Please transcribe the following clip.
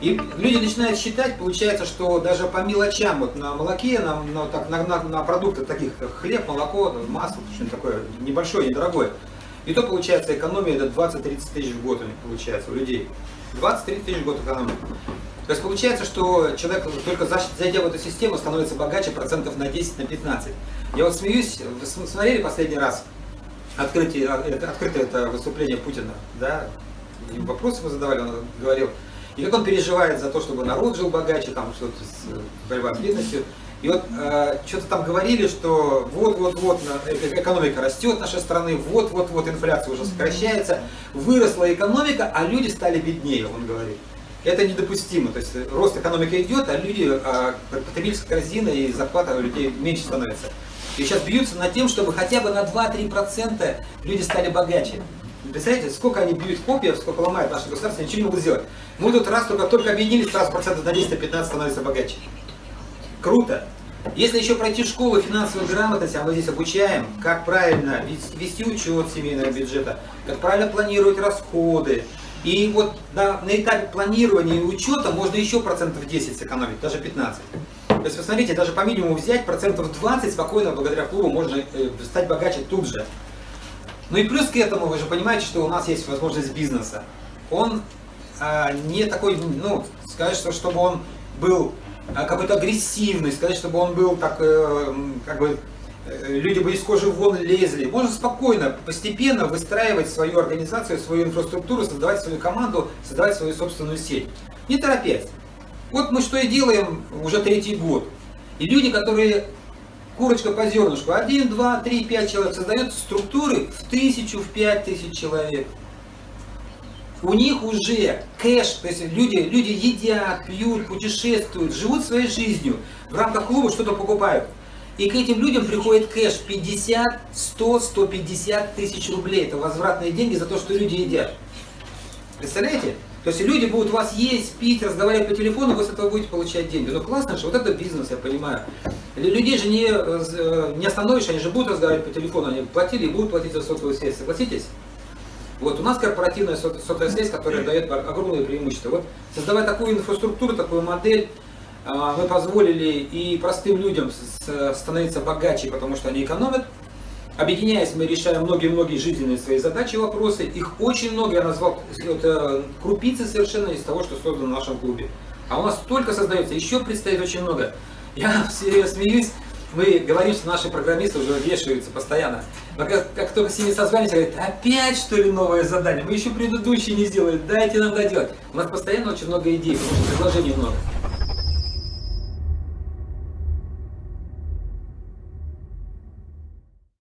И люди начинают считать, получается, что даже по мелочам, вот на молоке, на, на, так, на, на, на продукты таких, как хлеб, молоко, масло, что-нибудь такое небольшое, недорогое, и то получается экономия это 20-30 тысяч в год у них получается, у людей. 20-30 тысяч в год экономия. То есть получается, что человек только зайдя в эту систему становится богаче процентов на 10, на 15. Я вот смеюсь, вы смотрели последний раз открытие, это, открытое это выступление Путина, да? Вопросы мы задавали, он говорил, и как он переживает за то, чтобы народ жил богаче, там что-то с э, борьба с бедностью. И вот э, что-то там говорили, что вот-вот-вот э, э, экономика растет нашей страны, вот-вот-вот инфляция уже сокращается, выросла экономика, а люди стали беднее, он говорит. Это недопустимо. То есть рост экономики идет, а люди, э, потребительская корзина и зарплата у людей меньше становится. И сейчас бьются над тем, чтобы хотя бы на 2-3% люди стали богаче. Представляете, сколько они бьют копьев, сколько ломают наше государство, ничего не могут сделать. Мы тут раз только, только объединились, сразу процентов на 10-15 становится богаче. Круто. Если еще пройти школу финансовой грамотности, а мы здесь обучаем, как правильно вести учет семейного бюджета, как правильно планировать расходы. И вот на, на этапе планирования и учета можно еще процентов 10 сэкономить, даже 15. То есть, посмотрите, даже по минимуму взять процентов 20 спокойно, благодаря клубу, можно э, стать богаче тут же. Ну и плюс к этому, вы же понимаете, что у нас есть возможность бизнеса. Он а, не такой, ну, сказать, что чтобы он был а, какой-то агрессивный, сказать, чтобы он был так, э, как бы, э, люди бы из кожи вон лезли. Можно спокойно, постепенно выстраивать свою организацию, свою инфраструктуру, создавать свою команду, создавать свою собственную сеть. Не торопясь. Вот мы что и делаем уже третий год. И люди, которые курочка по зернышку, один, два, три, пять человек, создают структуры в тысячу, в пять тысяч человек. У них уже кэш, то есть люди, люди едят, пьют, путешествуют, живут своей жизнью, в рамках клуба что-то покупают. И к этим людям приходит кэш 50, 100, 150 тысяч рублей. Это возвратные деньги за то, что люди едят. Представляете? То есть люди будут вас есть, пить, разговаривать по телефону, вы с этого будете получать деньги. Ну классно же, вот это бизнес, я понимаю. Людей же не, э, не остановишь, они же будут разговаривать по телефону, они платили и будут платить за сотовую связь, согласитесь? Вот у нас корпоративная сотовая связь, которая дает огромные преимущества. Вот создавая такую инфраструктуру, такую модель, а, мы позволили и простым людям становиться богаче, потому что они экономят, Объединяясь, мы решаем многие-многие жизненные свои задачи и вопросы. Их очень много, я назвал это крупицы совершенно из того, что создано в нашем клубе. А у нас столько создается, еще предстоит очень много. Я все смеюсь, мы говорим, что наши программисты уже вешаются постоянно. Но как, как только с ними созваниваемся, говорят, опять что ли новое задание? Мы еще предыдущие не сделали, дайте нам доделать. У нас постоянно очень много идей, предложений много.